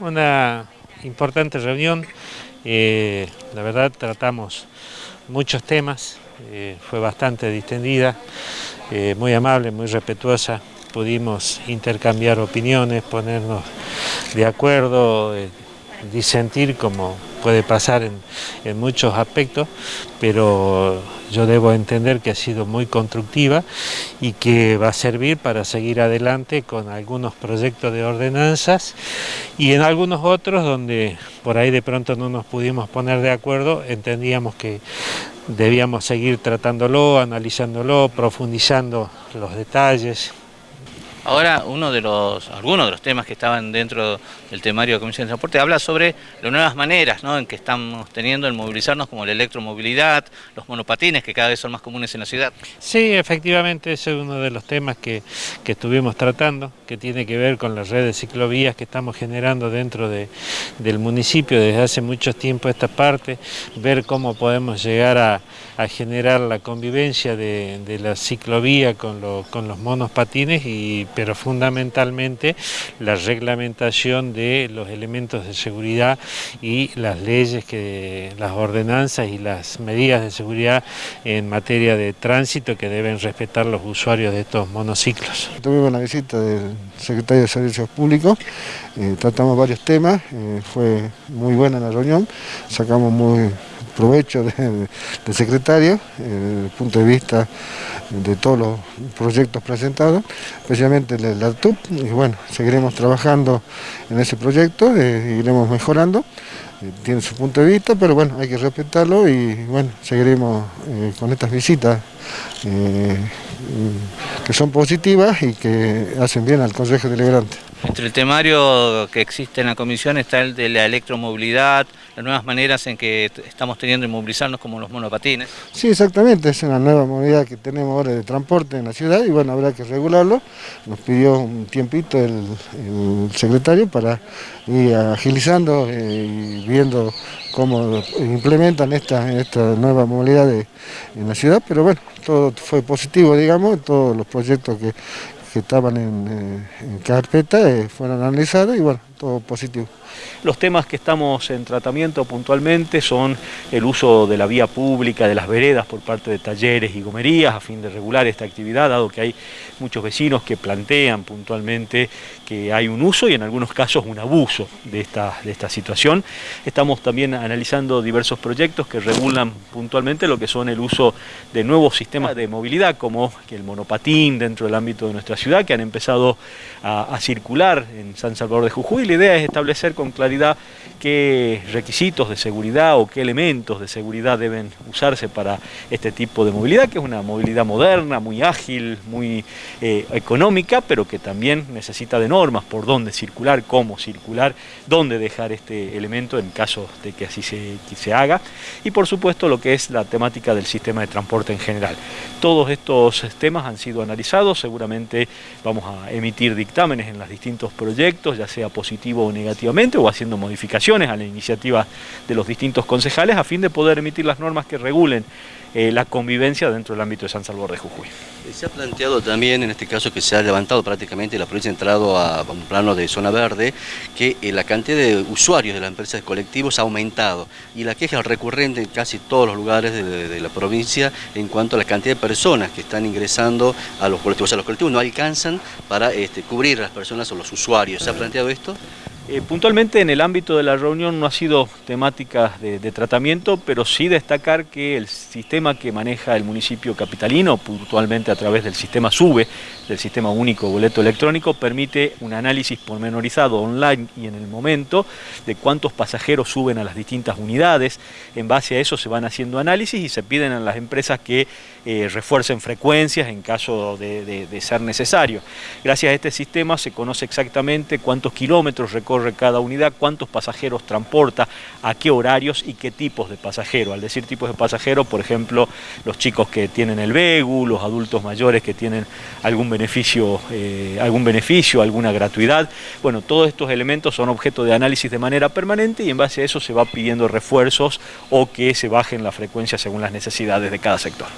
Una importante reunión, eh, la verdad tratamos muchos temas, eh, fue bastante distendida, eh, muy amable, muy respetuosa, pudimos intercambiar opiniones, ponernos de acuerdo, disentir como puede pasar en, muchos aspectos, pero yo debo entender que ha sido muy constructiva y que va a servir para seguir adelante con algunos proyectos de ordenanzas y en algunos otros donde por ahí de pronto no nos pudimos poner de acuerdo, entendíamos que debíamos seguir tratándolo, analizándolo, profundizando los detalles, Ahora, uno de los, algunos de los temas que estaban dentro del temario de Comisión de Transporte habla sobre las nuevas maneras en que estamos teniendo en movilizarnos, como la electromovilidad, los monopatines, que cada vez son más comunes en la ciudad. Sí, efectivamente, ese es uno de los temas que, estuvimos tratando, que tiene que ver con las redes de ciclovías que estamos generando dentro del municipio desde hace mucho tiempo esta parte, ver cómo podemos llegar a, generar la convivencia de, la ciclovía con, con los monopatines y pero fundamentalmente la reglamentación de los elementos de seguridad y las leyes, que, las ordenanzas y las medidas de seguridad en materia de tránsito que deben respetar los usuarios de estos monociclos. Tuvimos la visita del secretario de Servicios Públicos, eh, tratamos varios temas, eh, fue muy buena la reunión, sacamos muy provecho del secretario, eh, desde el punto de vista de todos los proyectos presentados, especialmente el de ARTUP, y bueno, seguiremos trabajando en ese proyecto, eh, iremos mejorando, eh, tiene su punto de vista, pero bueno, hay que respetarlo y bueno, seguiremos con estas visitas que son positivas y que hacen bien al Consejo Deliberante. Entre el temario que existe en la comisión está el de la electromovilidad, las nuevas maneras en que estamos teniendo de movilizarnos como los monopatines. Sí, exactamente, es una nueva movilidad que tenemos ahora de transporte en la ciudad y bueno, habrá que regularlo. Nos pidió un tiempito el, secretario para ir agilizando eh, y viendo cómo implementan esta, esta nueva movilidad en la ciudad, pero bueno, todo fue positivo, digamos, todos los proyectos que, estaban en, eh, carpeta eh, fueron analizados y bueno, todo positivo. Los temas que estamos en tratamiento puntualmente son el uso de la vía pública, de las veredas por parte de talleres y gomerías a fin de regular esta actividad, dado que hay muchos vecinos que plantean puntualmente que hay un uso y en algunos casos un abuso de esta, de esta situación. Estamos también analizando diversos proyectos que regulan puntualmente lo que son el uso de nuevos sistemas de movilidad como el monopatín dentro del ámbito de nuestra ciudad que han empezado a, circular en San Salvador de Jujuy. La idea es establecer con claridad qué requisitos de seguridad o qué elementos de seguridad deben usarse para este tipo de movilidad, que es una movilidad moderna, muy ágil, muy eh, económica, pero que también necesita de normas por dónde circular, cómo circular, dónde dejar este elemento en caso de que así se, se haga, y por supuesto lo que es la temática del sistema de transporte en general. Todos estos temas han sido analizados, seguramente vamos a emitir dictámenes en los distintos proyectos, ya sea positivo o negativamente, o haciendo modificaciones a la iniciativa de los distintos concejales a fin de poder emitir las normas que regulen eh, la convivencia dentro del ámbito de San Salvador de Jujuy. Se ha planteado también, en este caso que se ha levantado prácticamente, la provincia ha entrado a un plano de zona verde, que eh, la cantidad de usuarios de las empresas de colectivos ha aumentado y la queja recurrente en casi todos los lugares de, la provincia en cuanto a la cantidad de personas que están ingresando a los colectivos. O sea, los colectivos no para este, cubrir a las personas o los usuarios. ¿Se ha planteado esto? Eh, puntualmente en el ámbito de la reunión no ha sido temática de, tratamiento, pero sí destacar que el sistema que maneja el municipio capitalino, puntualmente a través del sistema SUBE, del Sistema Único Boleto Electrónico, permite un análisis pormenorizado online y en el momento de cuántos pasajeros suben a las distintas unidades. En base a eso se van haciendo análisis y se piden a las empresas que eh, refuercen frecuencias en caso de, de ser necesario. Gracias a este sistema se conoce exactamente cuántos kilómetros recorre cada unidad, cuántos pasajeros transporta, a qué horarios y qué tipos de pasajeros. Al decir tipos de pasajeros, por ejemplo, los chicos que tienen el VEGU, los adultos mayores que tienen algún beneficio, eh, algún beneficio, alguna gratuidad. Bueno, todos estos elementos son objeto de análisis de manera permanente y en base a eso se va pidiendo refuerzos o que se bajen la frecuencia según las necesidades de cada sector.